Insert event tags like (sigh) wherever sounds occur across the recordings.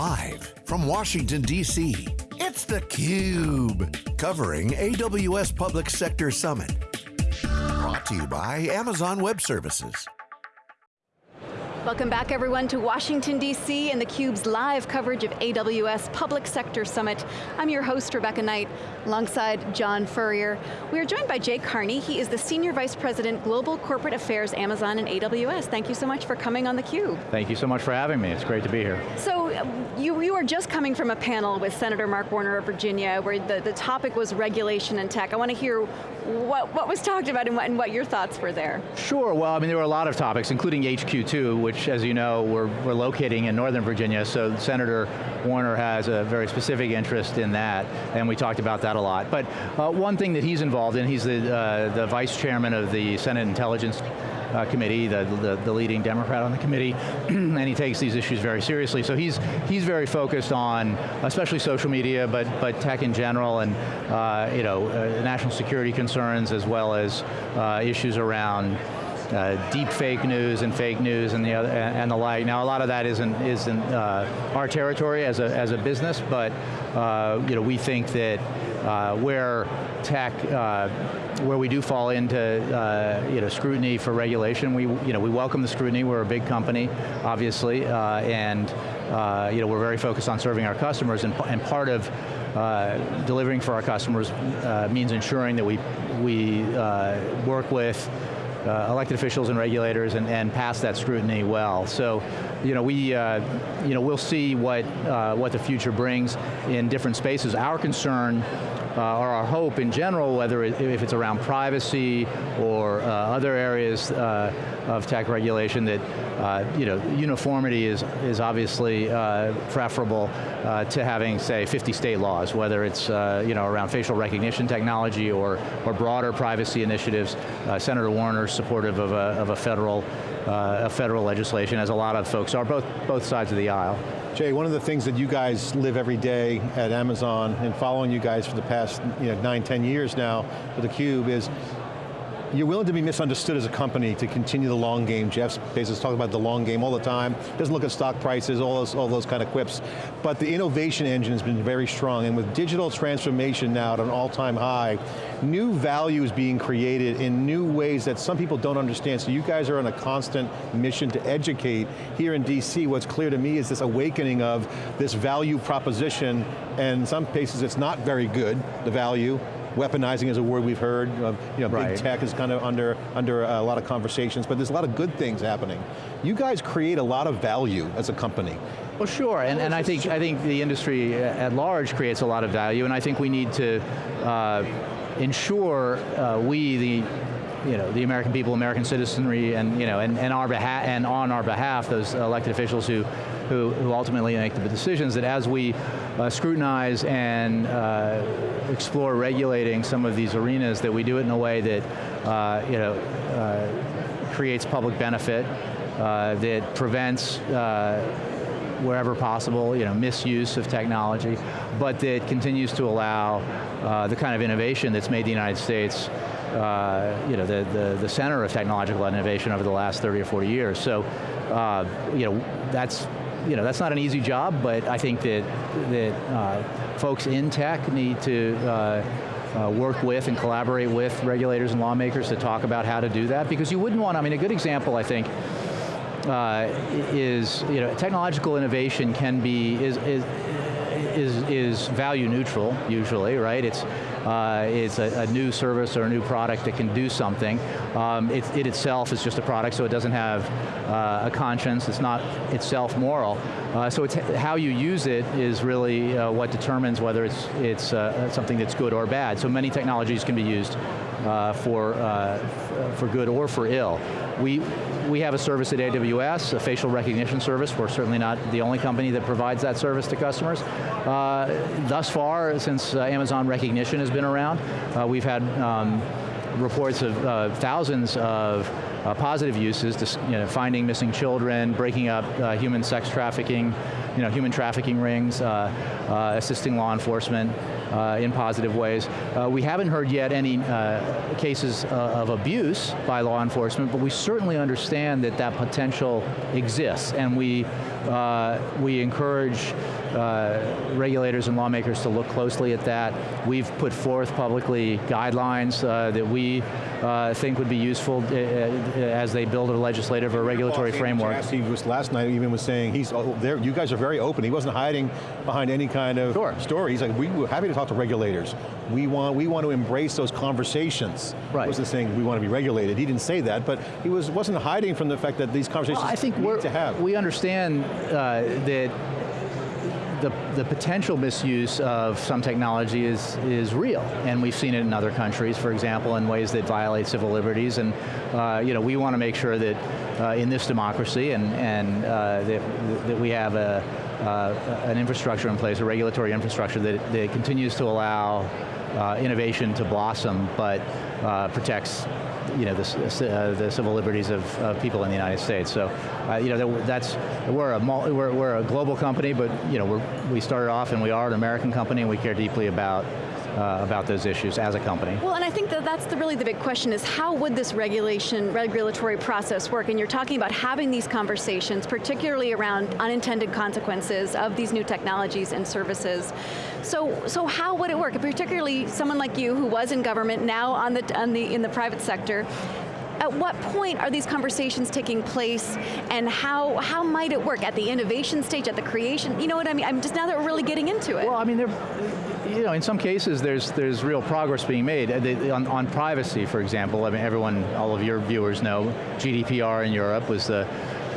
Live from Washington, D.C., it's theCUBE. Covering AWS Public Sector Summit. Brought to you by Amazon Web Services. Welcome back everyone to Washington DC and theCUBE's live coverage of AWS Public Sector Summit. I'm your host, Rebecca Knight, alongside John Furrier. We are joined by Jay Carney. He is the Senior Vice President, Global Corporate Affairs, Amazon and AWS. Thank you so much for coming on theCUBE. Thank you so much for having me, it's great to be here. So, you, you were just coming from a panel with Senator Mark Warner of Virginia, where the, the topic was regulation and tech. I want to hear what, what was talked about and what, and what your thoughts were there. Sure, well, I mean, there were a lot of topics, including HQ2, which as you know, we're, we're locating in Northern Virginia, so Senator Warner has a very specific interest in that, and we talked about that a lot. But uh, one thing that he's involved in, he's the, uh, the vice chairman of the Senate Intelligence uh, Committee, the, the, the, leading Democrat on the committee, (clears throat) and he takes these issues very seriously. So he's, he's very focused on, especially social media, but, but tech in general, and uh, you know, uh, national security concerns, as well as uh, issues around uh, deep fake news and fake news and the other and the like. Now a lot of that isn't isn't uh, our territory as a as a business, but uh, you know we think that uh, where tech uh, where we do fall into uh, you know scrutiny for regulation, we you know we welcome the scrutiny. We're a big company, obviously, and you know we're very focused on serving our customers, and and part of uh, delivering for our customers uh, means ensuring that we, we uh, work with uh, elected officials and regulators and, and, pass that scrutiny well. So, you know, we, uh, you know, we'll see what, uh, what the future brings in different spaces. Our concern uh, or our hope in general, whether it, if it's around privacy or uh, other areas uh, of tech regulation, that uh, you know uniformity is is obviously uh, preferable uh, to having, say, 50 state laws, whether it's you know around facial recognition technology or or broader privacy initiatives. Senator Warner's supportive of a, of a federal uh, a federal legislation, as a lot of folks are, both both sides of the aisle. Jay, one of the things that you guys live every day at Amazon and following you guys for the past you know, nine, ten years now with theCUBE is you're willing to be misunderstood as a company to continue the long game. Jeff Bezos talks about the long game all the time. Doesn't look at stock prices, all those, all those kind of quips. But the innovation engine has been very strong, and with digital transformation now at an all-time high, new value is being created in new ways that some people don't understand. So you guys are on a constant mission to educate. Here in DC, what's clear to me is this awakening of this value proposition, and in some cases it's not very good, the value, Weaponizing is a word we've heard. Uh, you know, right. big tech is kind of under, under a lot of conversations, but there's a lot of good things happening. You guys create a lot of value as a company. Well sure, and, and I, think, I think the industry at large creates a lot of value, and I think we need to uh, ensure uh, we, the you know, the American people, American citizenry, and, you know, and, and, our behalf, and on our behalf, those elected officials who, who, who ultimately make the decisions, that as we uh, scrutinize and uh, explore regulating some of these arenas, that we do it in a way that, uh, you know, uh, creates public benefit, uh, that prevents uh, wherever possible, you know, misuse of technology, but that continues to allow uh, the kind of innovation that's made the United States uh, you know, the, the, the, center of technological innovation over the last 30 or 40 years. So, uh, you know, that's, you know, that's not an easy job, but I think that, that uh, folks in tech need to uh, uh, work with and collaborate with regulators and lawmakers to talk about how to do that, because you wouldn't want, I mean, a good example, I think, uh, is, you know, technological innovation can be, is, is, is, is value neutral, usually, right? It's, uh, it's a, a, new service or a new product that can do something. Um, it, it, itself is just a product, so it doesn't have uh, a conscience, it's not itself moral. Uh, so it's how you use it is really uh, what determines whether it's, it's uh, something that's good or bad. So many technologies can be used uh, for, for good or for ill. We, we have a service at AWS, a facial recognition service. We're certainly not the only company that provides that service to customers. Thus far, since Amazon Rekognition has been around, uh, we've had um, reports of uh, thousands of uh, positive uses, you know, finding missing children, breaking up uh, human sex trafficking, you know, human trafficking rings, uh, uh, assisting law enforcement uh, in positive ways. Uh, we haven't heard yet any uh, cases of abuse by law enforcement, but we certainly understand that that potential exists, and we, we encourage regulators and lawmakers to look closely at that. We've put forth publicly guidelines that we think would be useful as they build a legislative or regulatory framework. He was last night even was saying he's oh, there. You guys are very open. He wasn't hiding behind any kind of sure. story. He's like, we were happy to talk to regulators. We want, we want to embrace those conversations. Right. He wasn't saying we want to be regulated. He didn't say that, but he was, wasn't hiding from the fact that these conversations well, I think need to have. We understand uh, that the, the potential misuse of some technology is, is real, and we've seen it in other countries, for example, in ways that violate civil liberties, and uh, you know, we want to make sure that uh, in this democracy and, and uh, that, that we have a, uh, an infrastructure in place, a regulatory infrastructure that, that continues to allow uh, innovation to blossom, but uh, protects you know, the, uh, the civil liberties of, of, people in the United States. So, uh, you know, that's, we're a, we're, we're a global company, but you know, we we started off and we are an American company and we care deeply about uh, about those issues as a company. Well, and I think that that's the, really the big question is how would this regulation, regulatory process work? And you're talking about having these conversations, particularly around unintended consequences of these new technologies and services. So, so how would it work? Particularly someone like you who was in government, now on the, on the, in the private sector, at what point are these conversations taking place and how, how might it work? At the innovation stage, at the creation, you know what I mean? I'm just now that we're really getting into it. Well, I mean, you know, in some cases there's, there's real progress being made. Uh, on, on privacy, for example, I mean, everyone, all of your viewers know, GDPR in Europe was the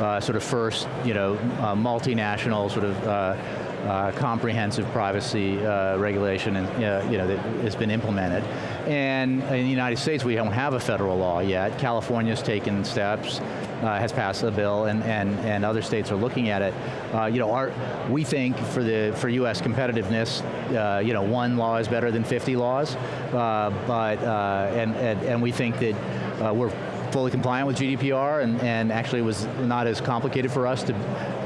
uh, sort of first, you know, uh, multinational sort of uh, uh, comprehensive privacy uh, regulation and, uh, you know, that has been implemented. And in the United States, we don't have a federal law yet. California's taken steps, uh, has passed a bill, and, and, and other states are looking at it. Uh, you know, our, we think for the for U.S. competitiveness, uh, you know, one law is better than 50 laws, but and, and, and we think that we're fully compliant with GDPR and, and actually it was not as complicated for us to,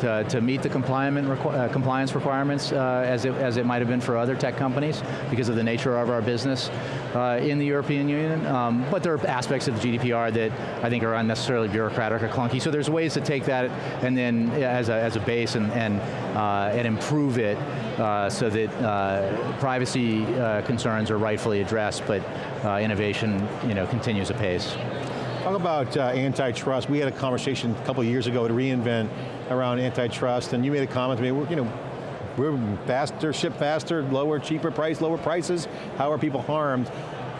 to, to meet the requ uh, compliance requirements uh, as, it, as it might have been for other tech companies because of the nature of our business uh, in the European Union. Um, but there are aspects of GDPR that I think are unnecessarily bureaucratic or clunky, so there's ways to take that and then as a, as a base and, and, uh, and improve it uh, so that uh, privacy concerns are rightfully addressed, but innovation you know, continues apace. Talk about uh, antitrust. We had a conversation a couple years ago at reInvent around antitrust, and you made a comment to me, you know, we're faster, ship faster, lower, cheaper price, lower prices. How are people harmed?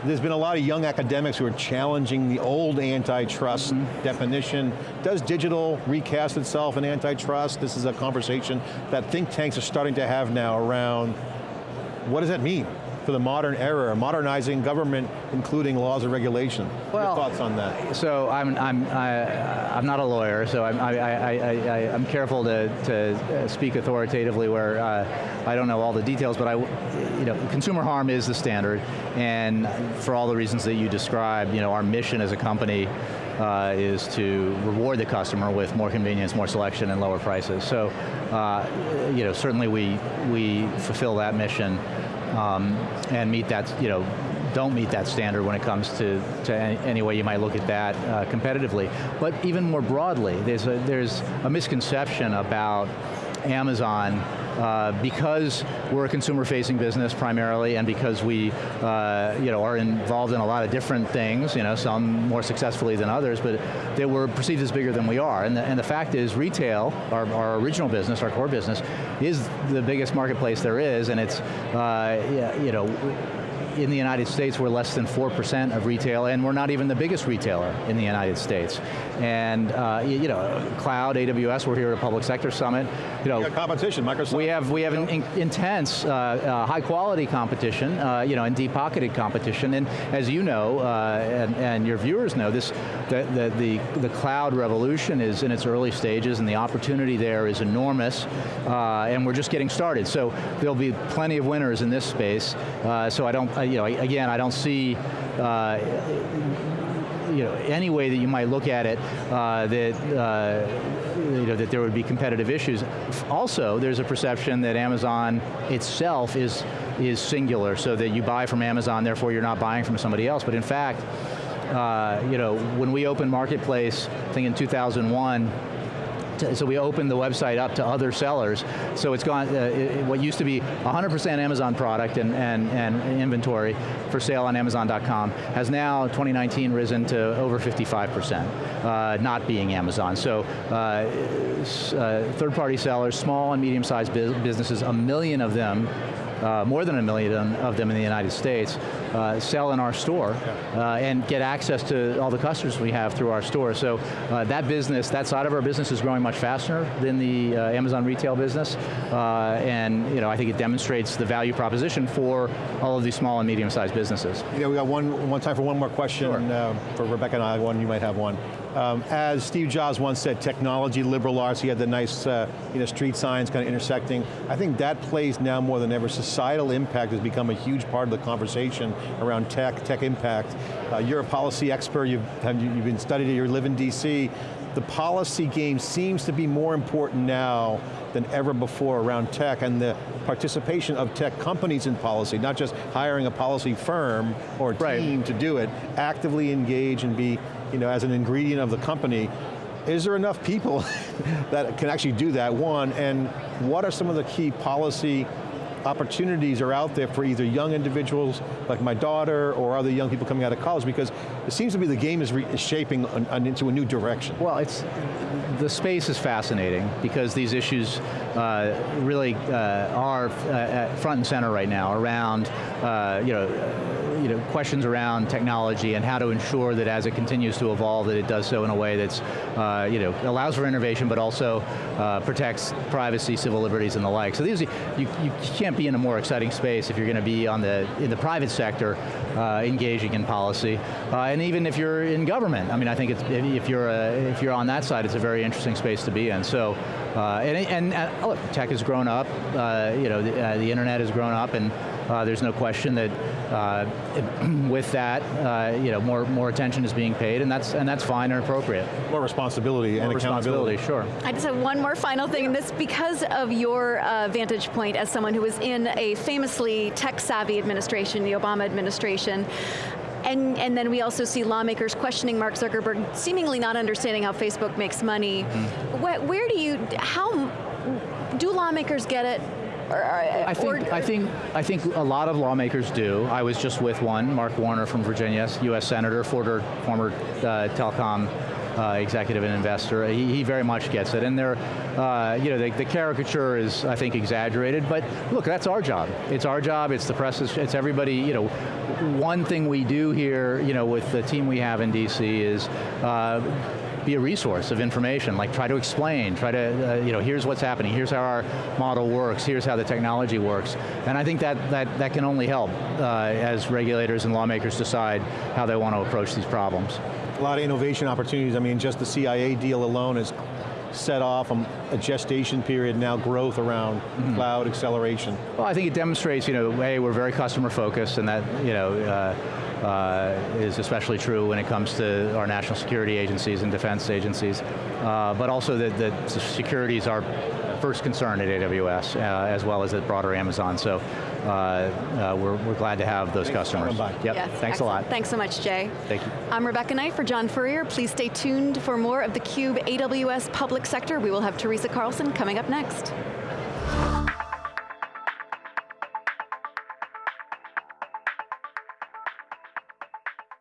There's been a lot of young academics who are challenging the old antitrust mm -hmm. definition. Does digital recast itself in antitrust? This is a conversation that think tanks are starting to have now around what does that mean? For the modern era, modernizing government, including laws and regulation. Well, Your thoughts on that? So I'm, I'm, I, I'm not a lawyer, so I'm, I, I, I, I'm careful to, to speak authoritatively where uh, I don't know all the details, but I, you know, consumer harm is the standard, and for all the reasons that you described, you know, our mission as a company uh, is to reward the customer with more convenience, more selection, and lower prices. So, uh, you know, certainly we, we fulfill that mission um, and meet that, you know, don't meet that standard when it comes to, to any, way you might look at that uh, competitively. But even more broadly, there's a, there's a misconception about Amazon uh, because we're a consumer-facing business primarily, and because we, uh, you know, are involved in a lot of different things, you know, some more successfully than others, but they were perceived as bigger than we are. And the, and the fact is, retail, our, our original business, our core business, is the biggest marketplace there is, and it's, uh, you know, in the United States, we're less than 4% of retail, and we're not even the biggest retailer in the United States. And uh, you know, cloud, AWS, we're here at a public sector summit. You know, competition, Microsoft. We have we have an in, intense, uh, uh, high quality competition, uh, you know, and deep pocketed competition. And as you know, uh, and, and, your viewers know, this the, the, the the cloud revolution is in its early stages, and the opportunity there is enormous. Uh, and we're just getting started. So there'll be plenty of winners in this space. so I don't, you know, again, I don't see uh, you know, any way that you might look at it, uh, that, uh, you know, that there would be competitive issues. Also, there's a perception that Amazon itself is, is singular, so that you buy from Amazon, therefore you're not buying from somebody else, but in fact, uh, you know, when we opened Marketplace, I think in 2001, so we opened the website up to other sellers. So it's gone, uh, it, what used to be 100% Amazon product and, and, and inventory for sale on Amazon.com has now, 2019, risen to over 55%, uh, not being Amazon. So uh, uh third-party sellers, small and medium-sized businesses, a million of them uh, more than a million of them in the United States, uh, sell in our store uh, and get access to all the customers we have through our store. So uh, that business, that side of our business is growing much faster than the uh, Amazon retail business. Uh, and you know, I think it demonstrates the value proposition for all of these small and medium-sized businesses. Yeah, we got one, one time for one more question sure. for Rebecca and I, one you might have one. Um, as Steve Jobs once said, technology liberal arts, he had the nice uh, you know, street signs kind of intersecting. I think that plays now more than ever. Societal impact has become a huge part of the conversation around tech, tech impact. Uh, you're a policy expert, you've, you've been studied you live in DC. The policy game seems to be more important now than ever before around tech and the participation of tech companies in policy, not just hiring a policy firm or team right. to do it, actively engage and be you know, as an ingredient of the company, is there enough people (laughs) that can actually do that, one, and what are some of the key policy opportunities are out there for either young individuals like my daughter or other young people coming out of college because it seems to be the game is, is shaping an, an into a new direction. Well, it's the space is fascinating because these issues uh, really uh, are uh, front and center right now around uh, you know you know, questions around technology and how to ensure that as it continues to evolve that it does so in a way that's, uh, you know, allows for innovation but also uh, protects privacy, civil liberties and the like. So these, you, you can't be in a more exciting space if you're going to be on the, in the private sector uh, engaging in policy. Uh, and even if you're in government, I mean, I think it's, if, you're a, if you're on that side, it's a very interesting space to be in. So, uh, and, and, look, tech has grown up, uh, you know, the, the internet has grown up and uh, there's no question that uh, (clears throat) with that, uh, you know, more more attention is being paid, and that's and that's fine and appropriate. More responsibility more and responsibility, sure. I just have one more final thing, and this because of your uh, vantage point as someone who was in a famously tech-savvy administration, the Obama administration. And, and, then we also see lawmakers questioning Mark Zuckerberg, seemingly not understanding how Facebook makes money. Mm -hmm. where, where do you, how, do lawmakers get it? I think, I think I think a lot of lawmakers do. I was just with one, Mark Warner from Virginia, U.S. Senator, former, former uh, telecom uh, executive and investor. He, he, very much gets it, and they're, uh, you know, the, the, caricature is, I think, exaggerated. But look, that's our job. It's our job. It's the press. It's everybody. You know, one thing we do here, you know, with the team we have in DC is uh, be a resource of information, like try to explain, try to, uh, you know, here's what's happening, here's how our model works, here's how the technology works. And I think that, that, that can only help uh, as regulators and lawmakers decide how they want to approach these problems. A lot of innovation opportunities, I mean, just the CIA deal alone is set off a gestation period, now growth around mm -hmm. cloud acceleration? Well, I think it demonstrates, you know, hey, we're very customer focused and that, you know, uh, uh, is especially true when it comes to our national security agencies and defense agencies, uh, but also that, that security is our first concern at AWS, uh, as well as at broader Amazon. So uh, uh, we're, we're glad to have those Thanks customers. Yep, yes, thanks excellent. a lot. Thanks so much, Jay. Thank you. I'm Rebecca Knight for John Furrier. Please stay tuned for more of theCUBE AWS Public Sector. We will have Teresa Carlson coming up next.